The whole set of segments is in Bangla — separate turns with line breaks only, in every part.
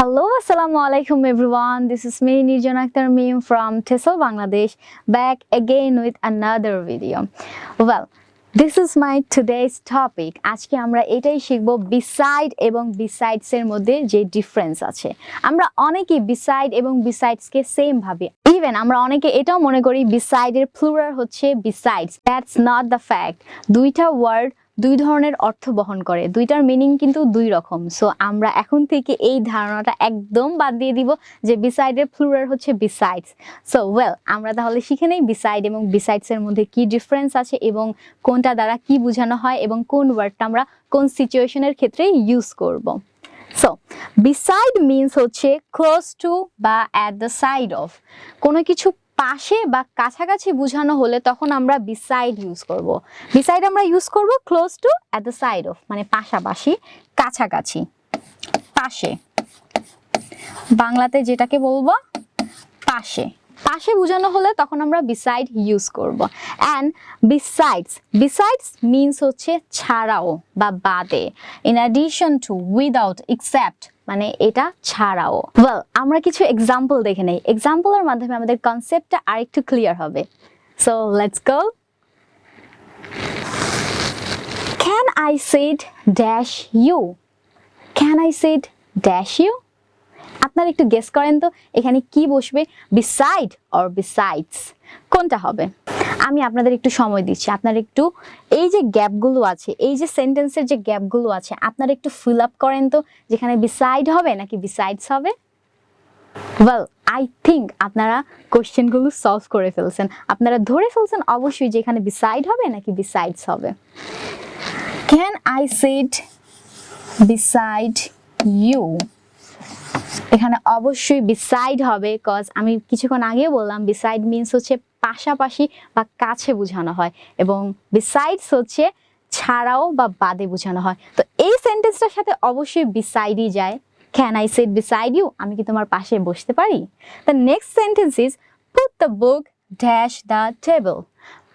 Hello, Assalamu alaikum everyone. This is me, Nirjan Akhtar Meme from TESOL Bangladesh, back again with another video. Well, this is my today's topic. আজকে আমরা এটাই শিখব বিসাইড এবং বিসাইডস এর মধ্যে যে ডিফারেন্স আছে আমরা অনেকে বিসাইড এবং বিসাইডস কে সেম ভাবি ইভেন আমরা অনেকে এটাও মনে করি বিসাইড এর প্লুরাল হচ্ছে besides that's not the fact দুইটা ওয়ার্ড দুই ধরনের অর্থ বহন করে। দুইটার মিনিং কিন্তু দুই রকম। সো আমরা এখন থেকে এই ধারণাটা একদম বাদ দিয়ে দিব যে বিসাইডের প্লুরাল হচ্ছে বিসাইডস সো ওয়েল আমরা তাহলে শিখে নেই বিসাইড এবং বিসাইডস এর মধ্যে কি ডিফারেন্স আছে এবং কোনটা দ্বারা কি বোঝানো হয় এবং কোন ওয়ার্ডটা আমরা কোন সিচুয়েশনের ক্ষেত্রে ইউজ করব। সো বিসাইড মিনস হচ্ছে ক্লোজ টু বা অ্যাট দ্য সাইড অফ কোনো কিছু পাশে বা কাছাকাছি বোঝানো হলে তখন আমরা বিসাইড ইউজ করব। বিসাইড আমরা ইউজ করব close to at the side of মানে পাশাপাশি, কাছাকাছি, পাশে। বাংলাতে যেটাকে বলব, পাশে। পাশে বোঝানো হলে তখন আমরা বিসাইড ইউজ করব। অ্যান্ড বিসাইডস বিসাইডস মিনস হচ্ছে ছাড়াও বা বাদে। In addition to without except মানে এটা ছাড়াও। ওয়েল আমরা কিছু এক্সাম্পল দেখে নেই। এক্সাম্পলের মাধ্যমে আমাদের কনসেপ্টটা আরেকটু ক্লিয়ার হবে। So let's go can I sit dash you can I sit dash you আপনারা একটু গেস করেন তো, এখানে কি বসবে? বিসাইড অর বিসাইডস কোনটা হবে? আমি আপনাদের একটু সময় দিচ্ছি। আপনারা একটু এই যে গ্যাপগুলো আছে, এই যে সেন্টেন্সের যে গ্যাপগুলো আছে, আপনারা একটু ফিল আপ করেন তো, যেখানে বিসাইড হবে নাকি বিসাইডস হবে? ওয়েল আই থিঙ্ক আপনারা কোশ্চেনগুলো সলভ করে ফেলছেন। আপনারা ধরে ফেলছেন অবশ্যই যে এখানে বিসাইড হবে নাকি বিসাইডস হবে। Can I sit beside you এখানে অবশ্যই বিসাইড হবে কজ আমি কিছুক্ষণ আগে বললাম বিসাইড মিনস হচ্ছে পাশাপাশি বা কাছে বোঝানো হয় এবং বিসাইডস হচ্ছে ছাড়াও বা বাদে বোঝানো হয়। তো এই সেন্টেন্সটার সাথে অবশ্যই বিসাইডই যায়। Can I sit beside you আমি কি তোমার পাশে বসতে পারি? The next sentence is put the book dash the table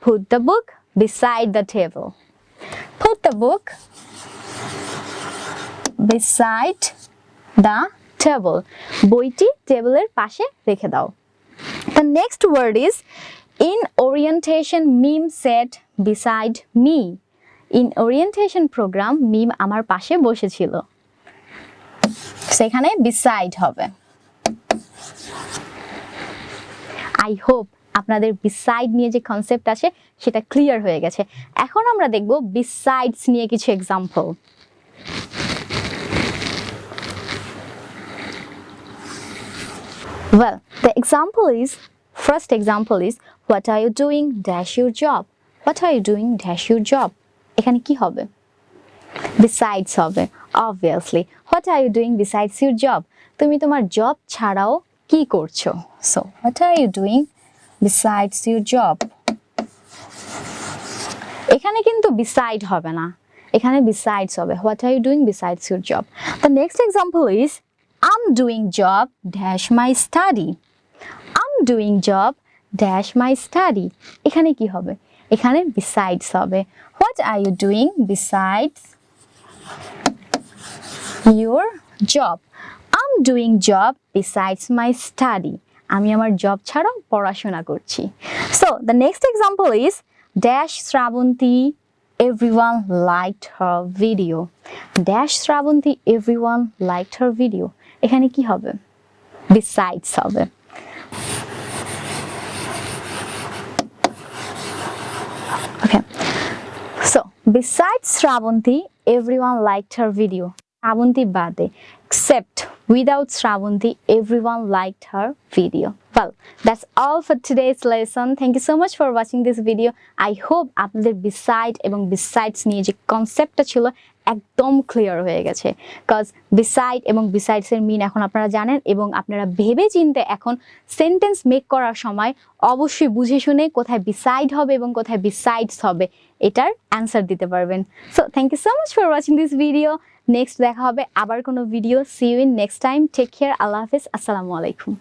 put the book beside the table put the book beside the table বইটি টেবিলের পাশে রেখে দাও। The next word is in orientation Mim sat beside me in orientation program Mim আমার পাশে বসেছিল। সেখানে বিসাইড হবে। আই হোপ আপনাদের বিসাইড নিয়ে যে কনসেপ্ট আছে, সেটা ক্লিয়ার হয়ে গেছে। এখন আমরা দেখব বিসাইডস নিয়ে কিছু example Well, the example is first example is what are you doing dash your job. What are you doing dash your job. এখানে কি হবে? Besides হবে obviously. What are you doing besides your job? তুমি তোমার জব ছাড়াও কি করছ? So, what are you doing besides your job? এখানে কিন্তু beside হবে না এখানে besides হবে what are you doing besides your job the next example is I'm doing job dash my study I'm doing job dash my study এখানে কি হবে এখানে besides হবে what are you doing besides your job I'm doing job besides my study আমি আমার জব ছাড়াও পড়াশোনা করছি so the next example is dash Srabanti everyone liked her video dash Srabanti everyone liked her video এখানে কি হবে besides হবে okay so besides Srabanti everyone liked her video Srabanti বাদে except without Srabanti everyone liked her video well that's all for today's lesson thank you so much for watching this video i hope আপনাদের beside এবং besides নিয়ে যে কনসেপ্টটা ছিল একদম ক্লিয়ার হয়ে গেছে। কজ বিসাইড এবং বিসাইডস এর মিন এখন আপনারা জানেন এবং আপনারা ভেবে চিনতে এখন সেন্টেন্স মেক করার সময় অবশ্যই বুঝে শুনে কোথায় বিসাইড হবে এবং কোথায় বিসাইডস হবে এটার অ্যান্সার দিতে পারবেন। So thank you so much for watching this video next দেখা হবে আবার কোনো video see you in next time take care আল্লাহ হাফিজ। আসসালামু আলাইকুম।